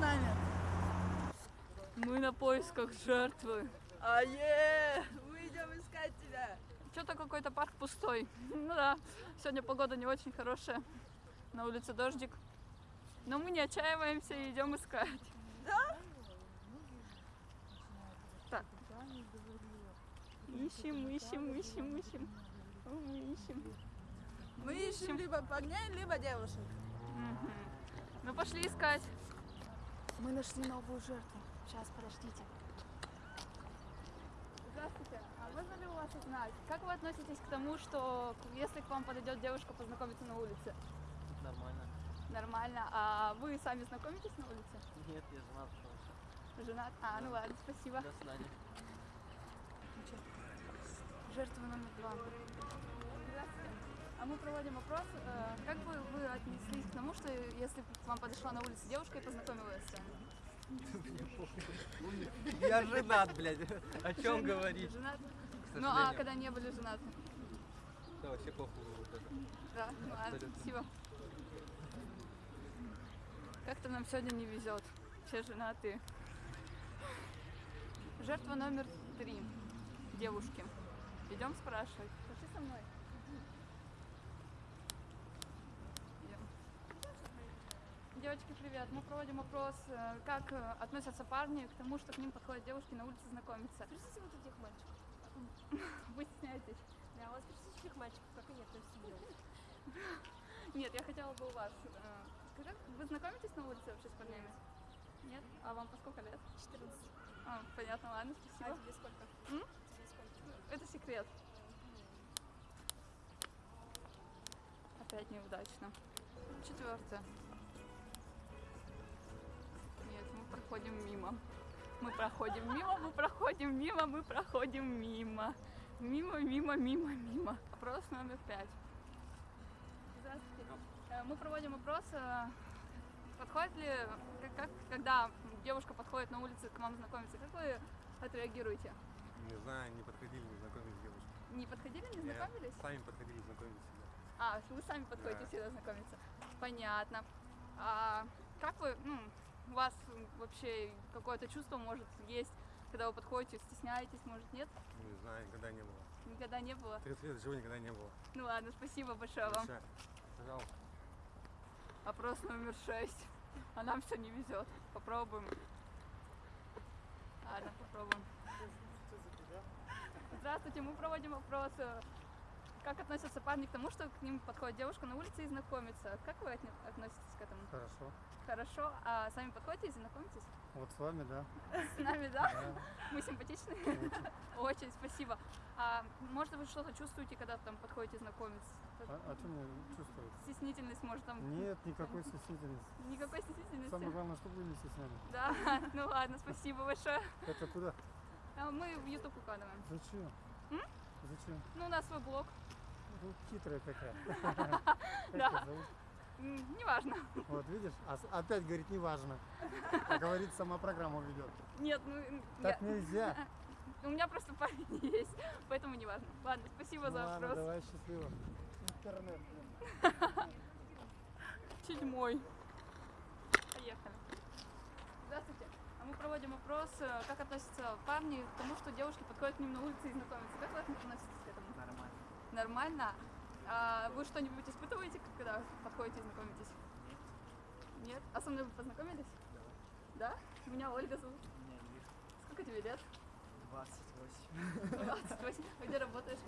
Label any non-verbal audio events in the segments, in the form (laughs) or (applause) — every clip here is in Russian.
нами. Мы на поисках жертвы. А е, мы идем искать тебя. Что-то какой-то парк пустой. (laughs) Ну да, сегодня погода не очень хорошая. На улице дождик. Но мы не отчаиваемся и идем искать. Да? Так. Ищем, ищем, ищем, ищем. Мы ищем. Мы ищем либо парней, либо девушек. Мгм. Ну пошли искать. Мы нашли новую жертву. Сейчас, подождите. Здравствуйте. А можно ли у вас узнать, как вы относитесь к тому, что если к вам подойдет девушка познакомиться на улице? Нормально. Нормально. А вы сами знакомитесь на улице? Нет, я женат просто. Женат? А, ну ладно, спасибо. До свидания. Жертва номер два. А мы проводим опрос. Э, Как бы вы отнеслись к тому, что если бы к вам подошла на улице девушка и познакомилась с вами? Я женат, блядь. О чем говорить? Женат? Ну а когда не были женаты? Да, вообще похуй. это. Да, ну ладно, Абсолютно. спасибо. Как-то нам сегодня не везет. Все женатые. Жертва номер три. Девушки. Идем спрашивать. Пошли со мной. Идем. Девочки, привет. Мы проводим опрос, э, как э, относятся парни к тому, что к ним подходят девушки на улице знакомиться. Спросите вот этих мальчиков. (laughs) Вы стесняетесь? Да, у вас спросите этих мальчиков, как они относятся к девушкам. (laughs) Нет, я хотела бы у вас. э, Как вы знакомитесь на улице вообще с парнями? Нет? А вам по сколько лет? 14. А, понятно, ладно, А спасибо. тебе сколько? М? Тебе сколько? Это секрет. Опять неудачно. Четвертое. Проходим мимо. Мы проходим мимо, мы проходим мимо, мы проходим мимо. Мимо, мимо, мимо, мимо. Вопрос номер пять. Здравствуйте. Э, Мы проводим опрос, э, подходит ли, как, как- когда девушка подходит на улице к вам знакомиться, как вы отреагируете? Не знаю, не подходили, не знакомились с девушкой. Не подходили, не Нет, знакомились? Сами подходили, знакомились всегда. А, вы сами подходите Да. всегда знакомиться. Понятно. А как вы, ну, у вас вообще какое-то чувство может есть, когда вы подходите, стесняетесь, может, нет? Не знаю, никогда не было. Никогда не было? 30 лет живу, никогда не было. Ну ладно, спасибо большое вам. Большое. Пожалуйста. Вопрос номер шесть. А нам все не везет. Попробуем. Ладно, попробуем. Здравствуйте, мы проводим опрос. Как относятся парни к тому, что к ним подходит девушка на улице и знакомится? Как вы относитесь к этому? Хорошо. Хорошо. А сами подходите и знакомитесь? Вот с вами, да. С нами, да? (laughs) Мы симпатичны? (laughs) Очень, спасибо. А может, вы что-то чувствуете, когда там подходите знакомиться? А, а что мне чувствовать? Стеснительность, может, там... Нет, никакой стеснительности. Никакой стеснительности? Самое главное, чтобы вы не стесняли. Да, (laughs) ну ладно, спасибо большое. Это куда? А Мы в YouTube укладываем. Зачем? М? Зачем? Ну, у нас свой блог. Ну, хитрая какая. (laughs) Да. Неважно. Вот, видишь? А опять говорит, неважно. А говорит, сама программу ведет. Нет, ну, Так я- нельзя. (laughs) у меня просто парень есть, поэтому неважно. Ладно, спасибо Ну за ладно, вопрос. давай, счастливо. Интернет, блин. (laughs) Седьмой. Поехали. Здравствуйте. А мы проводим опрос, э, как относятся парни к тому, что девушки подходят к ним на улице и знакомятся. Как вы относитесь к этому? Нормально. Нормально. А вы что-нибудь испытываете, когда подходите и знакомитесь? Нет. А со мной вы познакомились? Да. Меня Ольга зовут. Не, Лиш. Сколько тебе лет? 28. 28. А где работаешь?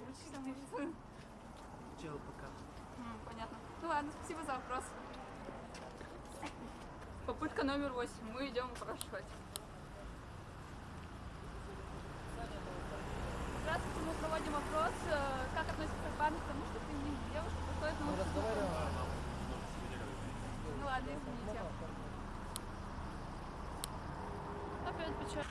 Чел пока. Понятно. Ну ладно, спасибо за вопрос. Попытка номер восемь. Мы идем спрашивать. Здравствуйте, мы проводим опрос. Э, Как относится парни к тому, что к ним девушка подходит на улицу? Ладно, извините. Опять печаль.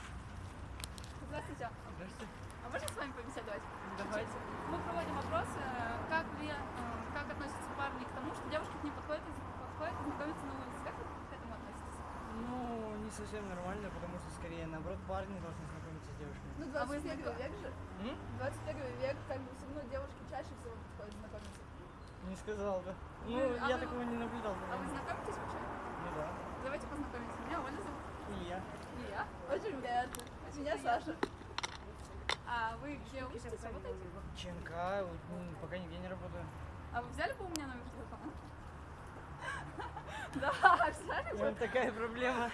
Здравствуйте. Здравствуйте. А можно с вами побеседовать? Давайте. Мы проводим опрос, э, как, вли- э, как относятся парни к тому, что девушка к ним подходит и, подходит и знакомится на улице. Как вы к этому относитесь? Ну, не совсем нормально, потому что скорее наоборот парни должны знакомиться с девушками. Ну, А вы 21 век же. М? 21 век, как бы все равно девушки чаще всего подходят знакомиться. Не сказал бы. Ну, Вы- а я вы- такого не наблюдал. А вы знакомитесь вообще? Ну да. Давайте познакомимся. Меня Оля зовут. Я? Очень приятно. Меня Саша. А вы где учитесь, работаете? ЧНК, вот, ну, пока нигде не работаю. А вы взяли бы у меня номер телефона? (laughs) Да? Вот такая проблема.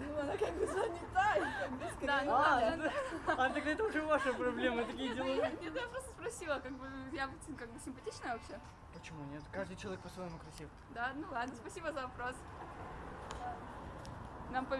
Ну, она как бы занята, Да, ну ладно. А, тогда это уже ваша проблема, такие дела. Нет, я просто спросила, как бы я как бы симпатичная вообще. Почему нет? Каждый человек по-своему красив. Да, ну ладно, спасибо за вопрос. Нам.